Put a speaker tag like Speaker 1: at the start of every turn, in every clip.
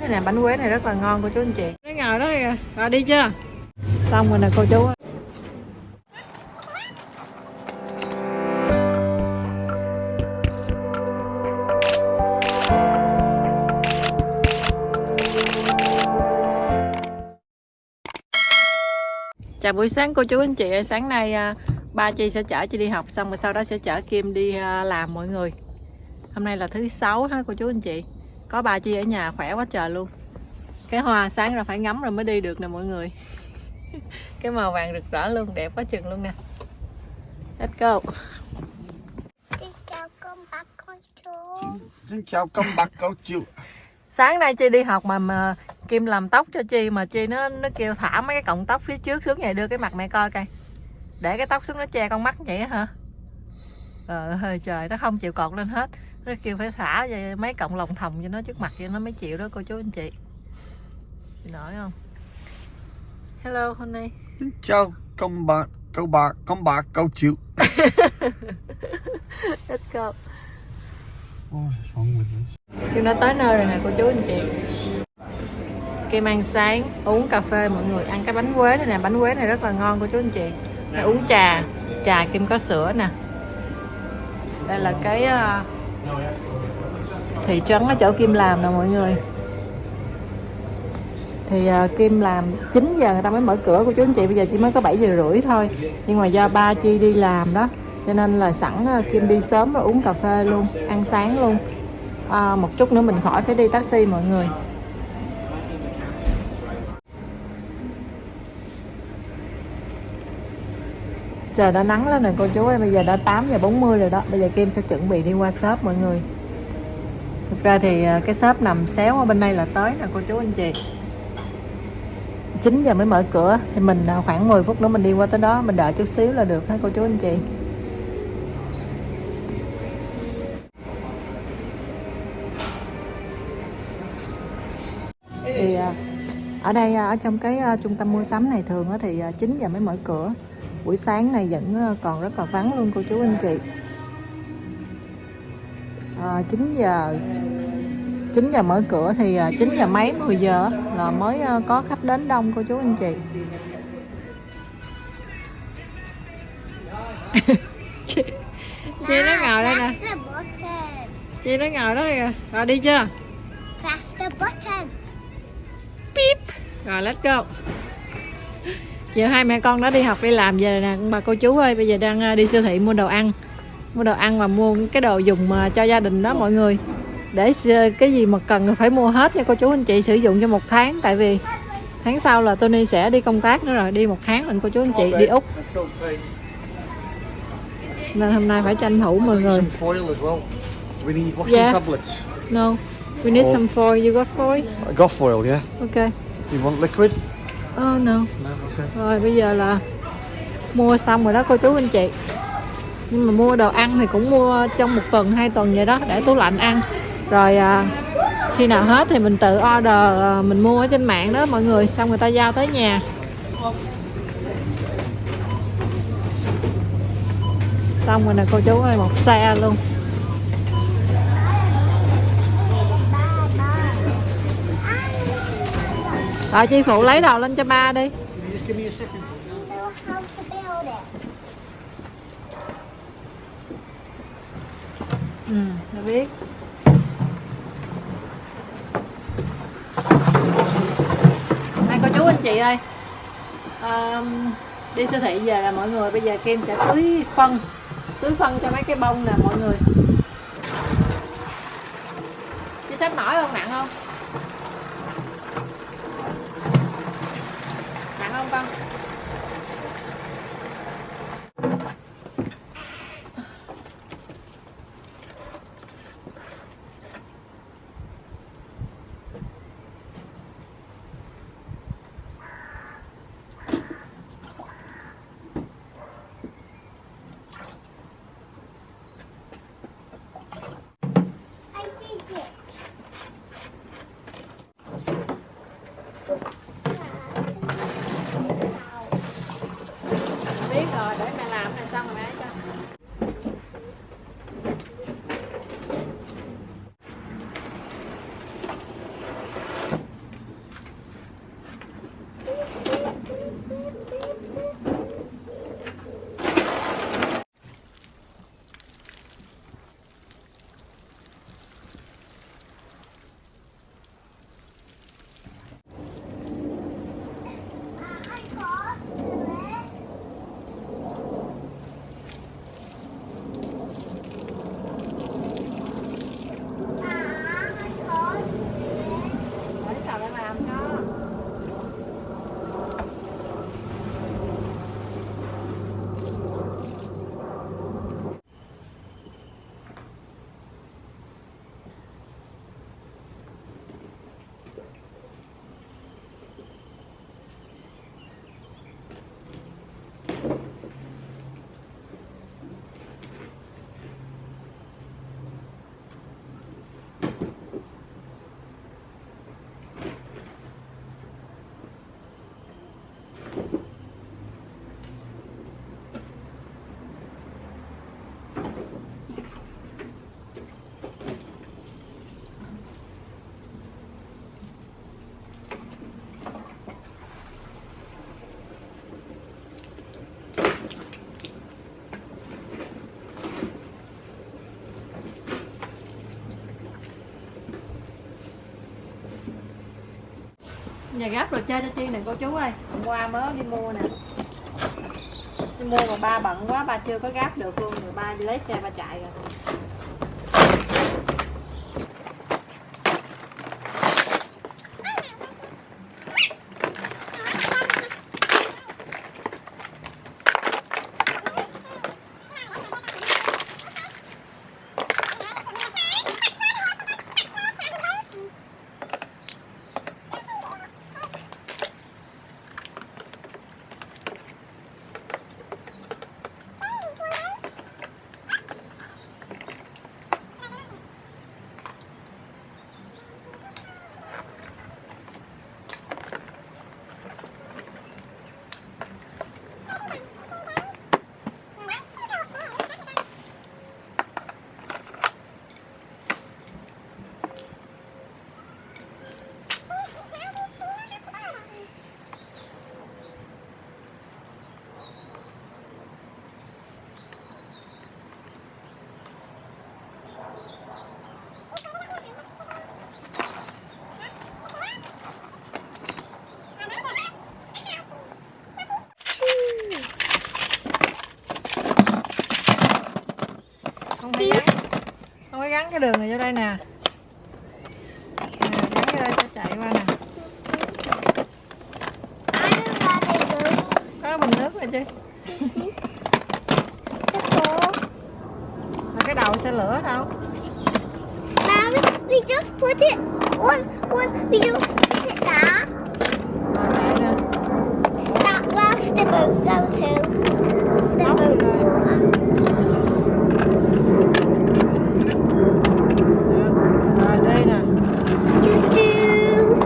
Speaker 1: Cái này bánh quế này rất là ngon cô chú anh chị. Cái ngồi đó kìa, rồi đi chưa? Xong rồi nè cô chú. Chào buổi sáng cô chú anh chị Sáng nay à, ba Chi sẽ chở Chi đi học Xong rồi sau đó sẽ chở Kim đi à, làm mọi người Hôm nay là thứ sáu ha cô chú anh chị Có ba Chi ở nhà khỏe quá trời luôn. Cái hoa sáng ra phải ngắm rồi mới đi được nè mọi người. Cái màu vàng rực rỡ luôn Đẹp quá chừng luôn nè. Let's go.
Speaker 2: Xin chào con bác con chú.
Speaker 3: Xin chào con bác cô chú.
Speaker 1: Sáng nay Chi đi học mà, mà Kim làm tóc cho Chi Mà Chi nó nó kêu thả mấy cái cọng tóc phía trước xuống vậy Đưa cái mặt mẹ coi coi. Để cái tóc xuống nó che con mắt vậy á hả? Ờ hơi trời nó không chịu cột lên hết Nó kêu phải thả vậy mấy cọng lòng thòng cho nó trước mặt cho nó mới chịu đó cô chú anh chị. Chị nổi không? Hello honey
Speaker 3: Xin chào con bác cô bác con bác cô chú
Speaker 1: Let's go
Speaker 3: Ôi, wrong with this?
Speaker 1: Kim đã tới nơi rồi nè cô chú anh chị. Kim ăn sáng uống cà phê mọi người ăn cái bánh quế này nè. Bánh quế này rất là ngon cô chú anh chị. Này uống trà. Trà Kim có sữa nè. Đây là cái uh, thị trấn ở chỗ Kim làm nè mọi người. Thì uh, Kim làm 9 giờ người ta mới mở cửa. Của chú anh chị bây giờ chỉ mới có 7 giờ rưỡi thôi. Nhưng mà do ba Chi đi làm đó cho nên là sẵn uh, Kim đi sớm rồi uống cà phê luôn ăn sáng luôn. À, một chút nữa mình khỏi phải đi taxi mọi người. Trời, đã nắng lên rồi, cô chú ơi. Bây giờ đã 8 giờ 40 rồi đó. Bây giờ Kim sẽ chuẩn bị đi qua shop, mọi người. Thực ra thì à, cái shop nằm xéo ở bên đây là tới nè, cô chú anh chị. 9 giờ mới mở cửa, thì mình à, khoảng 10 phút nữa mình đi qua tới đó, mình đợi chút xíu là được hả, cô chú anh chị? Thì à, ở đây ở trong cái trung tâm mua sắm này thường thì 9 giờ mới mở cửa buổi sáng này vẫn à, còn rất là vắng luôn cô chú anh chị à, 9 giờ 9 giờ mở cửa thì à, 9 giờ mấy 10 giờ là mới à, có khách đến đông cô chú anh chị chị, chị nó ngồi đây nè chị nó ngồi đó kìa rồi đi chưa
Speaker 2: Press the button.
Speaker 1: Pip. Rồi let's go. Chiều hai mẹ con đã đi học đi làm về nè bà cô chú ơi bây giờ đang à, đi siêu thị mua đồ ăn mua đồ ăn và mua cái đồ dùng mà cho gia đình đó mọi người để s- cái gì mà cần phải mua hết nha cô chú anh chị sử dụng cho một tháng tại vì tháng sau là Tony sẽ đi công tác nữa rồi đi một tháng lần cô chú anh chị đi Úc nên hôm nay phải tranh thủ mọi người Yeah.
Speaker 3: tablets.
Speaker 1: no we need some foil you got foil
Speaker 3: I got foil, yeah.
Speaker 1: ok
Speaker 3: You want liquid?
Speaker 1: Oh no.
Speaker 3: No, okay.
Speaker 1: Rồi bây giờ là mua xong rồi đó cô chú anh chị. Nhưng mà mua đồ ăn thì cũng mua trong một tuần hai tuần vậy đó để tủ lạnh ăn. Rồi à, khi nào hết thì mình tự order à, mình mua ở trên mạng đó mọi người. Xong người ta giao tới nhà. Xong rồi nè cô chú ơi một xe luôn Rồi chị phụ lấy đồ lên cho ba đi Ừ, tôi biết. Hai cô chú anh chị ơi um, Đi siêu thị về là mọi người Bây giờ Kim sẽ tưới phân Tưới phân cho mấy cái bông nè mọi người Chị sắp nổi không? Nặng không? Nặng không con?
Speaker 2: I
Speaker 1: Nhà gáp rồi chơi cho Chi nè, cô chú ơi. Hôm qua mới đi mua nè. Đi mua mà ba bận quá, ba chưa có gáp được luôn, Rồi ba đi lấy xe ba chạy rồi Không phải gắn Không phải gắn cái đường này vô đây nè Nè, Gắn vô đây cho chạy qua nè Có bình nước này chứ Mà cái đầu xe lửa đâu
Speaker 2: Mommy, we just put it on, on, we just put it there. That where's the boat down too. The
Speaker 1: Up
Speaker 2: boat
Speaker 1: rồi.
Speaker 2: water.
Speaker 1: Rồi đi nè
Speaker 2: Choo choo.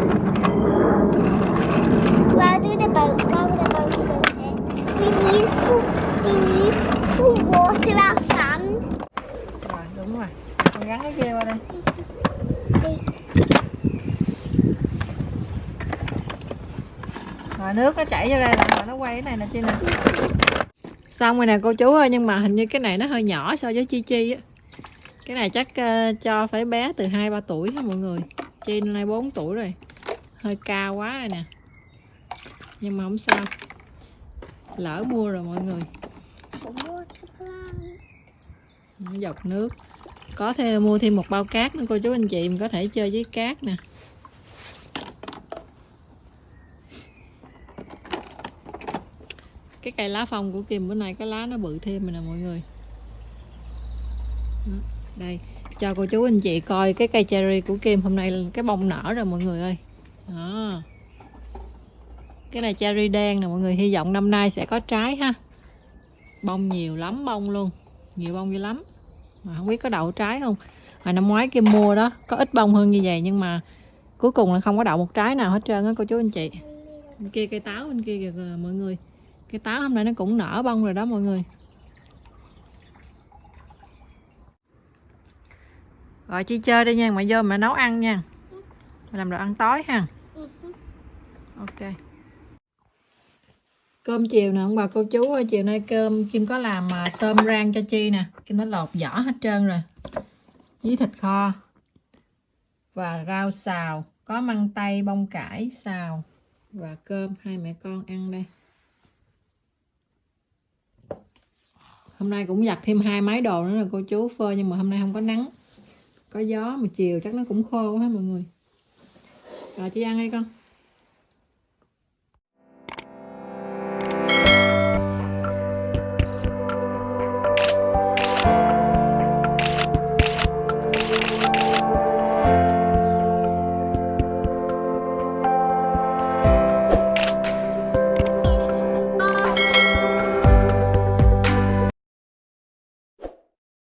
Speaker 2: Where do the boat go? The boat go there. We need some, we need some water and sand.
Speaker 1: Rồi đúng rồi Con gắn cái kia qua đây Rồi nước nó chảy vô đây là nó quay cái này nè chi nè. Xong rồi nè cô chú ơi Nhưng mà hình như cái này nó hơi nhỏ so với Chi Chi á. Cái này chắc uh, cho phải bé từ 2-3 tuổi ha mọi người? Chi nay 4 tuổi rồi Hơi cao quá rồi nè. Nhưng mà không sao Lỡ mua rồi mọi người. Dọc nước. Có thêm mua thêm một bao cát nữa cô chú anh chị mình có thể chơi với cát nè. Cái cây lá phong của Kim bữa nay cái lá nó bự thêm rồi nè mọi người. Đó, đây. Cho cô chú anh chị coi cái cây cherry của Kim hôm nay cái bông nở rồi mọi người ơi. Đó. Cái này cherry đen nè mọi người hy vọng năm nay sẽ có trái ha. Bông nhiều lắm bông luôn. Nhiều bông dữ lắm. Mà không biết có đậu trái không. Hồi năm ngoái Kim mua đó có ít bông hơn như vậy nhưng mà cuối cùng là không có đậu một trái nào hết trơn á cô chú anh chị. Bên kia cây táo bên kia kìa kìa mọi người cái táo hôm nay nó cũng nở bông rồi đó mọi người. Rồi, chi chơi đi nha mẹ vô mẹ nấu ăn nha. Mẹ làm đồ ăn tối ha. Ok. Cơm chiều nè, ông bà cô chú ơi, chiều nay cơm Kim có làm mà tôm rang cho Chi nè. Kim nó lột vỏ hết trơn rồi. Với thịt kho. Và rau xào, có măng tây, bông cải, xào. Và cơm hai mẹ con ăn đây. Hôm nay cũng giặt thêm hai máy đồ nữa là cô chú phơi, nhưng mà hôm nay không có nắng. Có gió, mà chiều chắc nó cũng khô quá mọi người. Rồi, chị ăn đi con.